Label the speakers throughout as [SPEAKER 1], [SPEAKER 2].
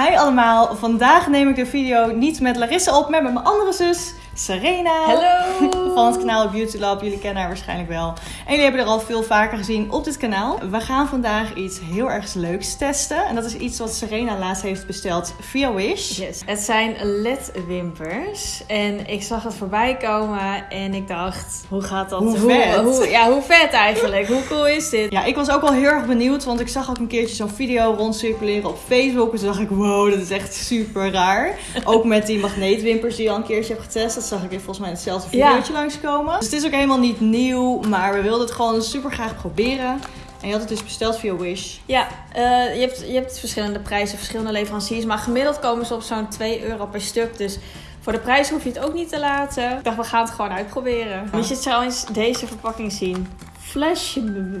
[SPEAKER 1] Hi allemaal, vandaag neem ik de video niet met Larissa op, maar met mijn andere zus, Serena.
[SPEAKER 2] Hallo!
[SPEAKER 1] Van het kanaal Beauty Lab. Jullie kennen haar waarschijnlijk wel. En jullie hebben er al veel vaker gezien op dit kanaal. We gaan vandaag iets heel erg leuks testen. En dat is iets wat Serena laatst heeft besteld via Wish.
[SPEAKER 2] Yes. Het zijn LED-wimpers. En ik zag het voorbij komen en ik dacht, hoe gaat dat?
[SPEAKER 1] Hoe vet.
[SPEAKER 2] Hoe, ja, hoe vet eigenlijk? Hoe cool is dit?
[SPEAKER 1] Ja, ik was ook wel heel erg benieuwd, want ik zag ook een keertje zo'n video rondcirculeren op Facebook. En toen dacht ik, wow, dat is echt super raar. ook met die magneetwimpers die je al een keertje hebt getest. Dat zag ik volgens mij in hetzelfde
[SPEAKER 2] Ja.
[SPEAKER 1] Langskomen. Dus het is ook helemaal niet nieuw, maar we wilden het gewoon super graag proberen. En je had het dus besteld via Wish.
[SPEAKER 2] Ja, eh, je, hebt, je hebt verschillende prijzen, verschillende leveranciers. Maar gemiddeld komen ze op zo'n 2 euro per stuk. Dus voor de prijs hoef je het ook niet te laten. Ik dacht, we gaan het gewoon uitproberen. Moet je trouwens deze verpakking zien? Flashing.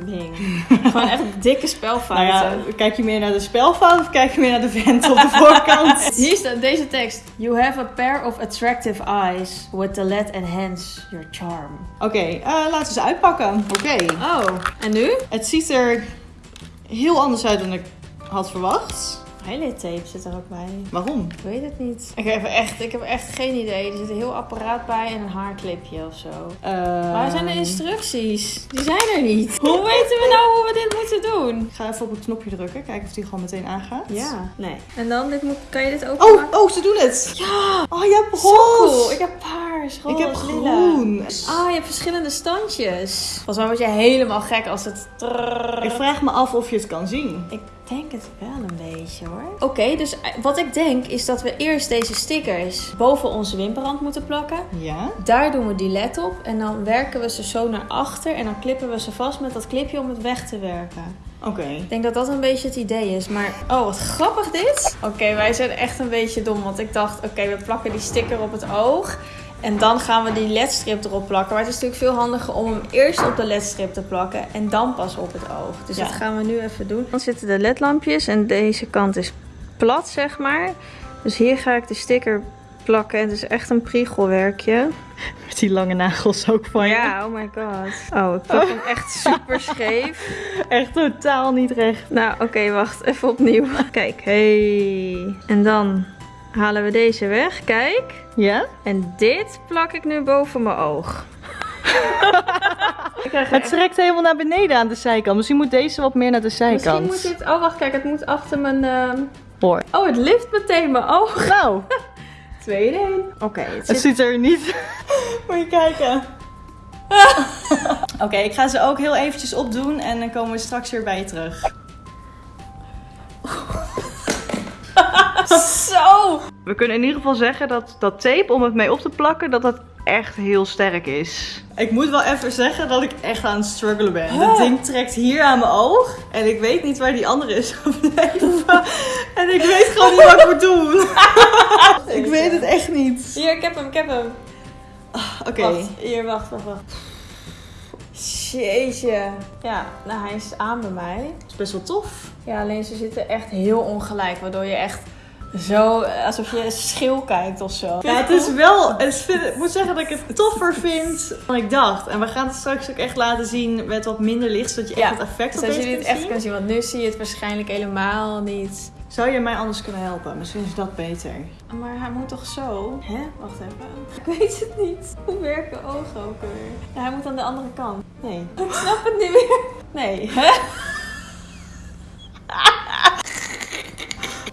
[SPEAKER 2] Gewoon echt dikke spelfouten.
[SPEAKER 1] Nou ja, kijk je meer naar de spelfout of kijk je meer naar de vent op de voorkant?
[SPEAKER 2] Hier staat deze tekst. You have a pair of attractive eyes with the LED enhance your charm.
[SPEAKER 1] Oké, eh, laten we ze uitpakken. Oké.
[SPEAKER 2] Oh, en nu?
[SPEAKER 1] Het ziet er heel anders uit dan ik had verwacht.
[SPEAKER 2] Highlight tape zit er ook bij.
[SPEAKER 1] Waarom?
[SPEAKER 2] Ik weet het niet. Ik heb echt, ik heb echt geen idee. Er zit een heel apparaat bij en een haarclipje of zo. Waar zijn de instructies? Die zijn er niet. Hoe weten we nou hoe we dit moeten doen?
[SPEAKER 1] Ik ga even op het knopje drukken, kijken of die gewoon meteen aangaat.
[SPEAKER 2] Ja, nee. En dan, dit moet, kan je dit ook
[SPEAKER 1] Oh, oh, ze doen het! Ja! Oh, je hebt
[SPEAKER 2] Zo
[SPEAKER 1] roze!
[SPEAKER 2] cool. Ik heb paars, roze,
[SPEAKER 1] Ik heb
[SPEAKER 2] lila.
[SPEAKER 1] groen.
[SPEAKER 2] Ah, je hebt verschillende standjes. Volgens mij word je helemaal gek als het...
[SPEAKER 1] Ik vraag me af of je het kan zien.
[SPEAKER 2] Ik denk het wel een beetje hoor. Oké, dus wat ik denk is dat we eerst deze stickers boven onze wimperrand moeten plakken.
[SPEAKER 1] Ja?
[SPEAKER 2] Daar doen we die led op en dan werken we ze zo naar achter en dan klippen we ze vast met dat clipje om het weg te werken.
[SPEAKER 1] Oké.
[SPEAKER 2] Ik denk dat dat een beetje het idee is, maar oh wat grappig dit. Oké, wij zijn echt een beetje dom, want ik dacht oké, we plakken die sticker op het oog. En dan gaan we die ledstrip erop plakken. Maar het is natuurlijk veel handiger om hem eerst op de ledstrip te plakken en dan pas op het oog. Dus
[SPEAKER 1] Ja.
[SPEAKER 2] dat gaan we nu even doen. Dan zitten de ledlampjes en deze kant is plat, zeg maar. Dus hier ga ik de sticker plakken. Het is echt een priegelwerkje.
[SPEAKER 1] Met die lange nagels ook van je.
[SPEAKER 2] Ja, oh my god. Oh, ik plak hem echt super scheef.
[SPEAKER 1] Echt totaal niet recht.
[SPEAKER 2] Nou, oké, wacht. Even opnieuw. Kijk, hey. En dan halen we deze weg. Kijk.
[SPEAKER 1] Ja?
[SPEAKER 2] En dit plak ik nu boven mijn oog.
[SPEAKER 1] Het trekt helemaal naar beneden aan de zijkant. Misschien moet deze wat meer naar de
[SPEAKER 2] Misschien
[SPEAKER 1] zijkant.
[SPEAKER 2] moet dit... Oh, wacht, kijk. Het moet achter mijn... ehm,
[SPEAKER 1] Hoor.
[SPEAKER 2] Oh, het lift meteen mijn oog.
[SPEAKER 1] Nou,
[SPEAKER 2] Twee in één. Oké, het
[SPEAKER 1] het
[SPEAKER 2] zit...
[SPEAKER 1] ziet er niet... Moet je kijken. Oké, ik ga ze ook heel eventjes opdoen en dan komen we straks weer bij je terug. We kunnen in ieder geval zeggen dat dat tape om het mee op te plakken, dat dat echt heel sterk is. Ik moet wel even zeggen dat ik echt aan het struggelen ben. Dat ding trekt hier aan mijn oog en ik weet niet waar die andere is gebleven. en ik weet gewoon niet wat ik moet doen. ik weet het echt niet.
[SPEAKER 2] Hier, ik heb hem, ik heb hem.
[SPEAKER 1] Oké.
[SPEAKER 2] Wacht, hier, wacht, wacht, wacht. Jeetje. Ja, nou hij is aan bij mij.
[SPEAKER 1] Dat is best wel tof.
[SPEAKER 2] Ja, alleen ze zitten echt heel ongelijk, waardoor je echt zo, alsof je schil kijkt of zo.
[SPEAKER 1] Ja, het is wel. het ik moet zeggen dat ik het toffer vind dan ik dacht. En we gaan het straks ook echt laten zien met wat minder licht, zodat je echt het effect
[SPEAKER 2] Zodat
[SPEAKER 1] opeens
[SPEAKER 2] je dit
[SPEAKER 1] kunt
[SPEAKER 2] echt
[SPEAKER 1] zien.
[SPEAKER 2] kan zien, want nu zie je het waarschijnlijk helemaal niet.
[SPEAKER 1] Zou je mij anders kunnen helpen? Misschien is dat beter.
[SPEAKER 2] Maar hij moet toch zo? Hè? Wacht even. Ik weet het niet. Hoe werken ogen ook weer? Ja, hij moet aan de andere kant. Nee. Ik snap het niet meer. Nee. Hè?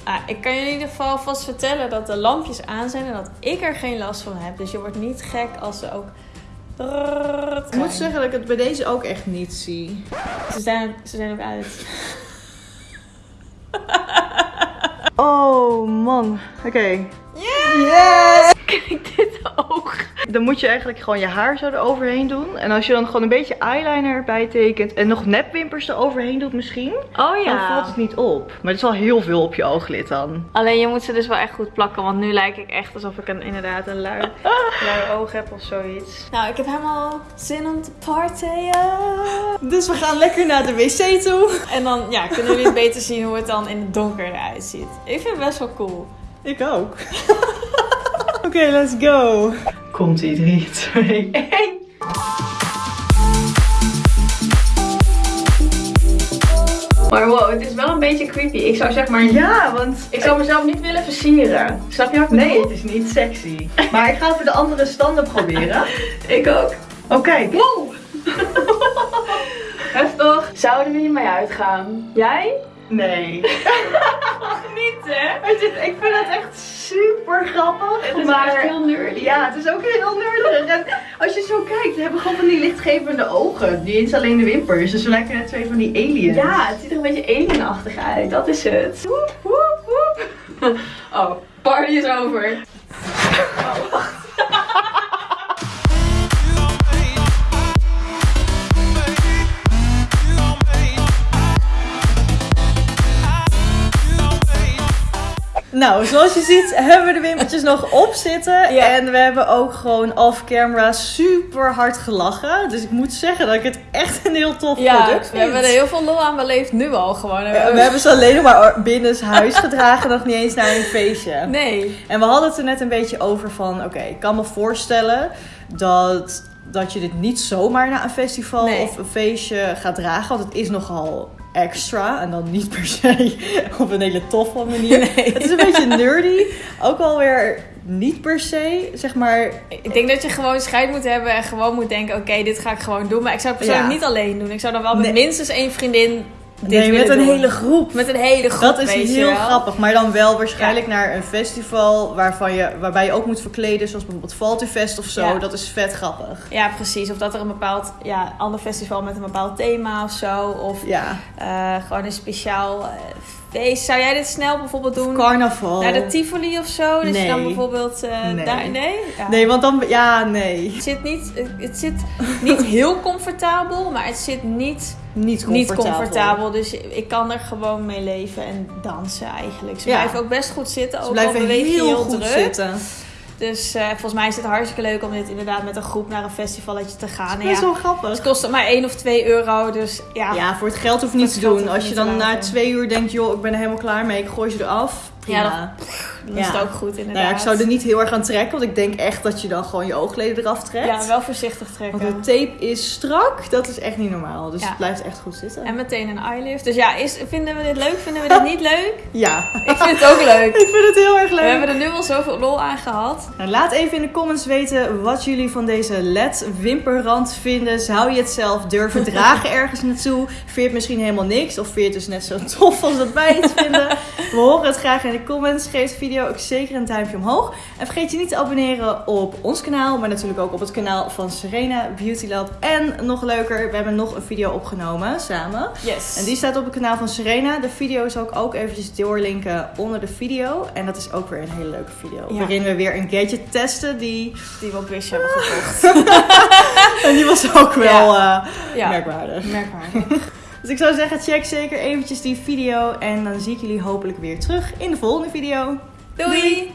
[SPEAKER 2] Ah, ik kan je in ieder geval vast vertellen dat de lampjes aan zijn en dat ik er geen last van heb. Dus je wordt niet gek als ze ook...
[SPEAKER 1] Ik moet zeggen dat ik het bij deze ook echt niet zie.
[SPEAKER 2] Ze zijn, ze zijn ook uit.
[SPEAKER 1] Oh man. Oké.
[SPEAKER 2] Yes! Kijk, dit oog.
[SPEAKER 1] Dan moet je eigenlijk gewoon je haar zo eroverheen doen. En als je dan gewoon een beetje eyeliner erbij tekent en nog nepwimpers eroverheen doet misschien,
[SPEAKER 2] Oh
[SPEAKER 1] dan valt het niet op. Maar het is wel heel veel op je ooglid dan.
[SPEAKER 2] Alleen je moet ze dus wel echt goed plakken, want nu lijk ik echt alsof ik een, inderdaad een lui, lui oog heb of zoiets. Nou, ik heb helemaal zin om te partyen.
[SPEAKER 1] Dus we gaan lekker naar de wc toe.
[SPEAKER 2] En dan ja, kunnen jullie beter zien hoe het dan in het donker eruit ziet. Ik vind het best wel cool.
[SPEAKER 1] Ik ook. Oké, let's go. Komt ie, 3, 2, 1.
[SPEAKER 2] Maar wow, het is wel een beetje creepy. Ik zou zeg maar...
[SPEAKER 1] Ja, want...
[SPEAKER 2] Ik zou mezelf niet willen versieren. Snap je wat ik
[SPEAKER 1] Nee, het is niet sexy. Maar ik ga even de andere standen proberen.
[SPEAKER 2] Ik ook.
[SPEAKER 1] Oh, kijk.
[SPEAKER 2] Wow! Heftig. Zouden we hiermee uitgaan? Jij?
[SPEAKER 1] Nee.
[SPEAKER 2] Hè?
[SPEAKER 1] Ik vind het echt super grappig.
[SPEAKER 2] Het is
[SPEAKER 1] maar
[SPEAKER 2] echt heel nerdy.
[SPEAKER 1] Ja, het is ook heel nerdig. En als je zo kijkt, we hebben gewoon van die lichtgevende ogen. Niet eens alleen de wimpers. Dus we lijken net twee van die aliens.
[SPEAKER 2] Ja, het ziet er een beetje alienachtig uit. Dat is het. Woep, woep, woep. Oh, party is over.
[SPEAKER 1] Nou, zoals je ziet hebben we de wimpertjes nog op zitten.
[SPEAKER 2] Ja.
[SPEAKER 1] En we hebben ook gewoon off-camera super hard gelachen. Dus ik moet zeggen dat ik het echt een heel tof
[SPEAKER 2] Ja,
[SPEAKER 1] product
[SPEAKER 2] we
[SPEAKER 1] vind.
[SPEAKER 2] hebben er heel veel lol aan beleefd nu al gewoon.
[SPEAKER 1] We hebben ze alleen nog maar binnen huis gedragen, nog niet eens naar een feestje.
[SPEAKER 2] Nee.
[SPEAKER 1] En we hadden het er net een beetje over van, oké, ik kan me voorstellen dat, dat je dit niet zomaar naar een festival
[SPEAKER 2] Nee.
[SPEAKER 1] of een feestje gaat dragen. Want het is nogal extra en dan niet per se op een hele toffe manier. Het is een beetje nerdy, ook alweer niet per se, zeg maar...
[SPEAKER 2] Ik denk dat je gewoon scheid moet hebben en gewoon moet denken: oké, dit ga ik gewoon doen. Maar ik zou het persoonlijk
[SPEAKER 1] Ja.
[SPEAKER 2] niet alleen doen. Ik zou dan wel met
[SPEAKER 1] Nee.
[SPEAKER 2] minstens één vriendin
[SPEAKER 1] nee, met een
[SPEAKER 2] doen.
[SPEAKER 1] hele groep.
[SPEAKER 2] Met een hele groep.
[SPEAKER 1] Dat is heel grappig, maar dan wel waarschijnlijk naar een festival waarvan je, waarbij je ook moet verkleden, zoals bijvoorbeeld Valtufest of zo.
[SPEAKER 2] Ja.
[SPEAKER 1] Dat is vet grappig.
[SPEAKER 2] Ja, precies. Of dat er een bepaald ja, ander festival met een bepaald thema of zo. Of
[SPEAKER 1] Ja,
[SPEAKER 2] eh, gewoon een speciaal eh, feest. Zou jij dit snel bijvoorbeeld doen?
[SPEAKER 1] carnaval.
[SPEAKER 2] Naar de Tivoli of zo? Je dan bijvoorbeeld eh,
[SPEAKER 1] Nee.
[SPEAKER 2] daar... Nee? Ja.
[SPEAKER 1] Nee, want dan, ja, nee.
[SPEAKER 2] Het zit niet, het zit niet heel comfortabel, maar het zit niet,
[SPEAKER 1] Niet comfortabel.
[SPEAKER 2] niet comfortabel. Dus ik kan er gewoon mee leven en dansen eigenlijk. Ze
[SPEAKER 1] Ja.
[SPEAKER 2] blijven ook best goed zitten,
[SPEAKER 1] Ze
[SPEAKER 2] ook al
[SPEAKER 1] blijven heel,
[SPEAKER 2] heel
[SPEAKER 1] goed
[SPEAKER 2] druk.
[SPEAKER 1] zitten.
[SPEAKER 2] Dus eh, volgens mij is het hartstikke leuk om dit inderdaad met een groep naar een festivalletje te gaan.
[SPEAKER 1] Dat is
[SPEAKER 2] ja,
[SPEAKER 1] wel grappig.
[SPEAKER 2] het kost maar 1 of 2 euro, dus ja.
[SPEAKER 1] Ja, voor het geld hoef je niets te doen. Als je
[SPEAKER 2] niet
[SPEAKER 1] dan na twee uur denkt, joh, ik ben er helemaal klaar mee, ik gooi ze eraf. Prima.
[SPEAKER 2] Ja, dan is het ook goed inderdaad.
[SPEAKER 1] nou ja, ik zou er niet heel erg aan trekken, want ik denk echt dat je dan gewoon je oogleden eraf trekt.
[SPEAKER 2] Ja, wel voorzichtig trekken.
[SPEAKER 1] Want de tape is strak, dat is echt niet normaal. Dus het blijft echt goed zitten.
[SPEAKER 2] En meteen een eyelift. Dus ja, is, vinden we dit leuk? Vinden we dit niet leuk?
[SPEAKER 1] Ja,
[SPEAKER 2] Ik vind het ook leuk.
[SPEAKER 1] ik vind het heel erg
[SPEAKER 2] We
[SPEAKER 1] leuk.
[SPEAKER 2] hebben er nu al zoveel lol aan gehad.
[SPEAKER 1] Nou, laat even in de comments weten wat jullie van deze LED wimperrand vinden. Zou je het zelf durven dragen ergens naartoe? Vind je het misschien helemaal niks? Of vind je het dus net zo tof als dat wij het vinden? We horen het graag in de comments. Geef de video ook zeker een duimpje omhoog. En vergeet je niet te abonneren op ons kanaal. Maar natuurlijk ook op het kanaal van Serena Beauty Lab. En nog leuker, we hebben nog een video opgenomen samen.
[SPEAKER 2] Yes.
[SPEAKER 1] En die staat op het kanaal van Serena. De video zal ik ook eventjes doorlinken onder de video. En dat is ook weer een hele leuke video.
[SPEAKER 2] Ja.
[SPEAKER 1] Waarin we weer een gadget testen die...
[SPEAKER 2] die we op Wish hebben gekocht.
[SPEAKER 1] En die was ook wel eh,
[SPEAKER 2] Ja.
[SPEAKER 1] merkwaardig.
[SPEAKER 2] Merkwaardig.
[SPEAKER 1] Dus ik zou zeggen, check zeker eventjes die video. En dan zie ik jullie hopelijk weer terug in de volgende video.
[SPEAKER 2] Doei.